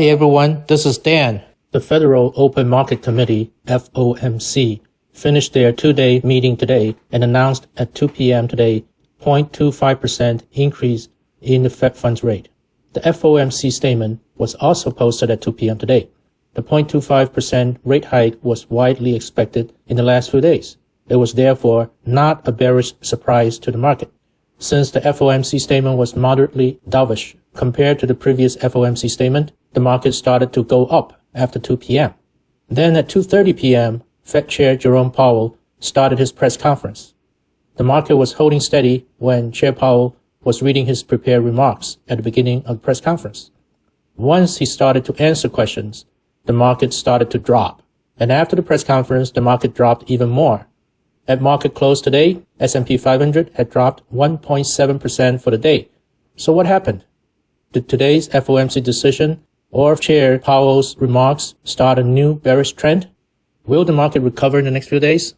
Hey everyone, this is Dan. The Federal Open Market Committee, FOMC, finished their two-day meeting today and announced at 2 p.m. today 0.25% increase in the Fed funds rate. The FOMC statement was also posted at 2 p.m. today. The 0.25% rate hike was widely expected in the last few days. It was therefore not a bearish surprise to the market. Since the FOMC statement was moderately dovish compared to the previous FOMC statement, the market started to go up after 2 p.m. Then at 2.30 p.m., Fed Chair Jerome Powell started his press conference. The market was holding steady when Chair Powell was reading his prepared remarks at the beginning of the press conference. Once he started to answer questions, the market started to drop. And after the press conference, the market dropped even more. At market close today, S&P 500 had dropped 1.7% for the day. So what happened? Did today's FOMC decision or Chair Powell's remarks start a new bearish trend? Will the market recover in the next few days?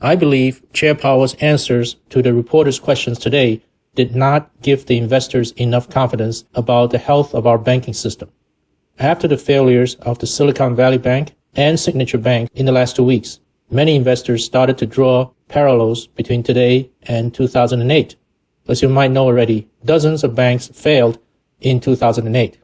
I believe Chair Powell's answers to the reporters' questions today did not give the investors enough confidence about the health of our banking system. After the failures of the Silicon Valley Bank and Signature Bank in the last two weeks, many investors started to draw parallels between today and 2008. As you might know already, dozens of banks failed in 2008.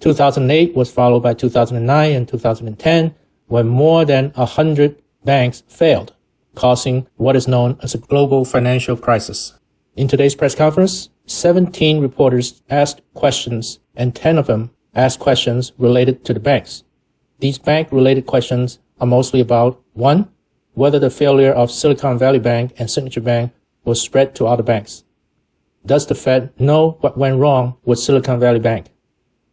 2008 was followed by 2009 and 2010, when more than 100 banks failed, causing what is known as a global financial crisis. In today's press conference, 17 reporters asked questions and 10 of them asked questions related to the banks. These bank-related questions are mostly about 1. Whether the failure of Silicon Valley Bank and Signature Bank will spread to other banks. Does the Fed know what went wrong with Silicon Valley Bank?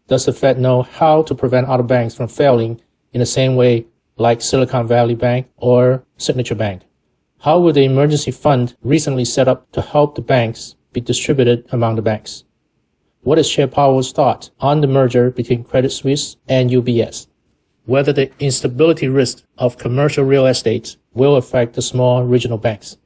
Does the Fed know how to prevent other banks from failing in the same way like Silicon Valley Bank or Signature Bank? How will the emergency fund recently set up to help the banks be distributed among the banks? What is Chair Powell's thought on the merger between Credit Suisse and UBS? Whether the instability risk of commercial real estate will affect the small regional banks.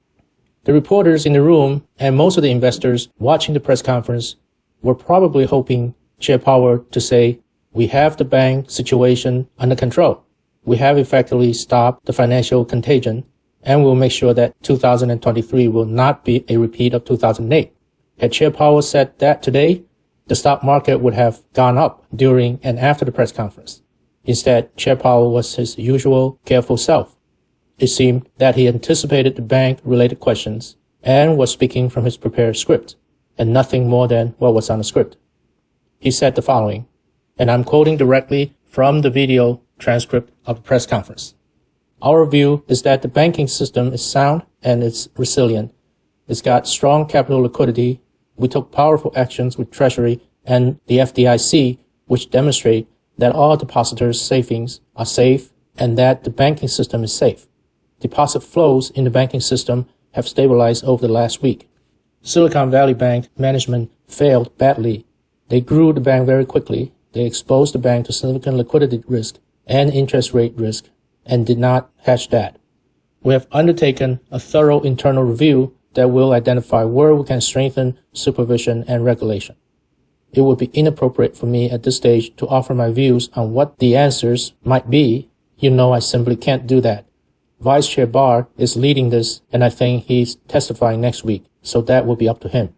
The reporters in the room and most of the investors watching the press conference were probably hoping Chair Powell to say, we have the bank situation under control. We have effectively stopped the financial contagion and we'll make sure that 2023 will not be a repeat of 2008. Had Chair Powell said that today, the stock market would have gone up during and after the press conference. Instead, Chair Powell was his usual careful self. It seemed that he anticipated the bank-related questions and was speaking from his prepared script, and nothing more than what was on the script. He said the following, and I'm quoting directly from the video transcript of the press conference. Our view is that the banking system is sound and it's resilient. It's got strong capital liquidity. We took powerful actions with Treasury and the FDIC, which demonstrate that all depositors' savings are safe and that the banking system is safe. Deposit flows in the banking system have stabilized over the last week. Silicon Valley Bank management failed badly. They grew the bank very quickly. They exposed the bank to significant liquidity risk and interest rate risk and did not hedge that. We have undertaken a thorough internal review that will identify where we can strengthen supervision and regulation. It would be inappropriate for me at this stage to offer my views on what the answers might be. You know I simply can't do that. Vice Chair Barr is leading this and I think he's testifying next week, so that will be up to him.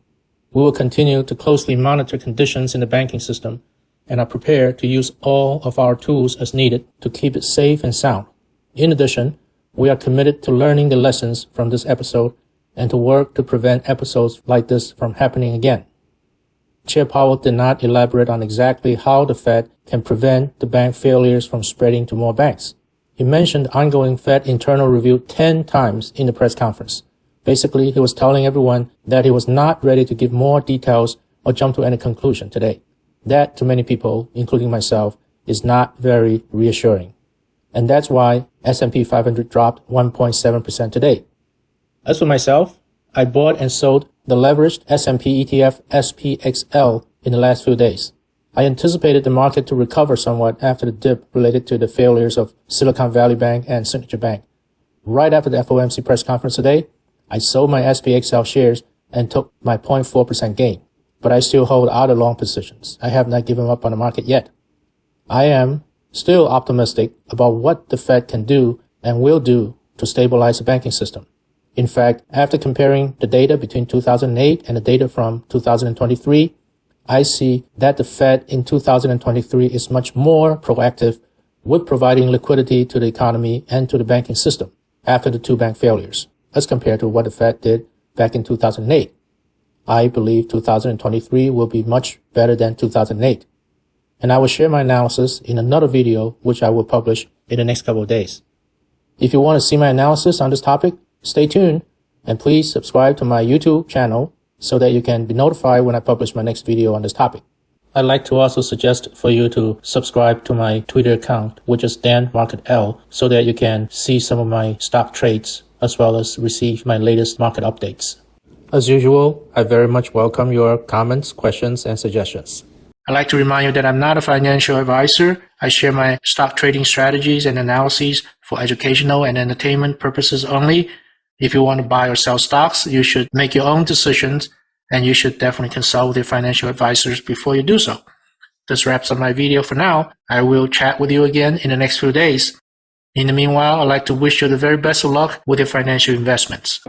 We will continue to closely monitor conditions in the banking system and are prepared to use all of our tools as needed to keep it safe and sound. In addition, we are committed to learning the lessons from this episode and to work to prevent episodes like this from happening again. Chair Powell did not elaborate on exactly how the Fed can prevent the bank failures from spreading to more banks. He mentioned ongoing Fed internal review 10 times in the press conference. Basically, he was telling everyone that he was not ready to give more details or jump to any conclusion today. That, to many people, including myself, is not very reassuring and that's why S&P 500 dropped 1.7% today. As for myself, I bought and sold the leveraged S&P ETF SPXL in the last few days. I anticipated the market to recover somewhat after the dip related to the failures of Silicon Valley Bank and Signature Bank. Right after the FOMC press conference today, I sold my SPXL shares and took my 0.4% gain. But I still hold other long positions. I have not given up on the market yet. I am still optimistic about what the Fed can do and will do to stabilize the banking system. In fact, after comparing the data between 2008 and the data from 2023, I see that the Fed in 2023 is much more proactive with providing liquidity to the economy and to the banking system after the two bank failures, as compared to what the Fed did back in 2008. I believe 2023 will be much better than 2008. And I will share my analysis in another video, which I will publish in the next couple of days. If you want to see my analysis on this topic, stay tuned and please subscribe to my YouTube channel so that you can be notified when I publish my next video on this topic. I'd like to also suggest for you to subscribe to my Twitter account, which is Dan Market L, so that you can see some of my stock trades as well as receive my latest market updates. As usual, I very much welcome your comments, questions, and suggestions. I'd like to remind you that I'm not a financial advisor. I share my stock trading strategies and analyses for educational and entertainment purposes only. If you want to buy or sell stocks, you should make your own decisions and you should definitely consult with your financial advisors before you do so. This wraps up my video for now. I will chat with you again in the next few days. In the meanwhile, I'd like to wish you the very best of luck with your financial investments.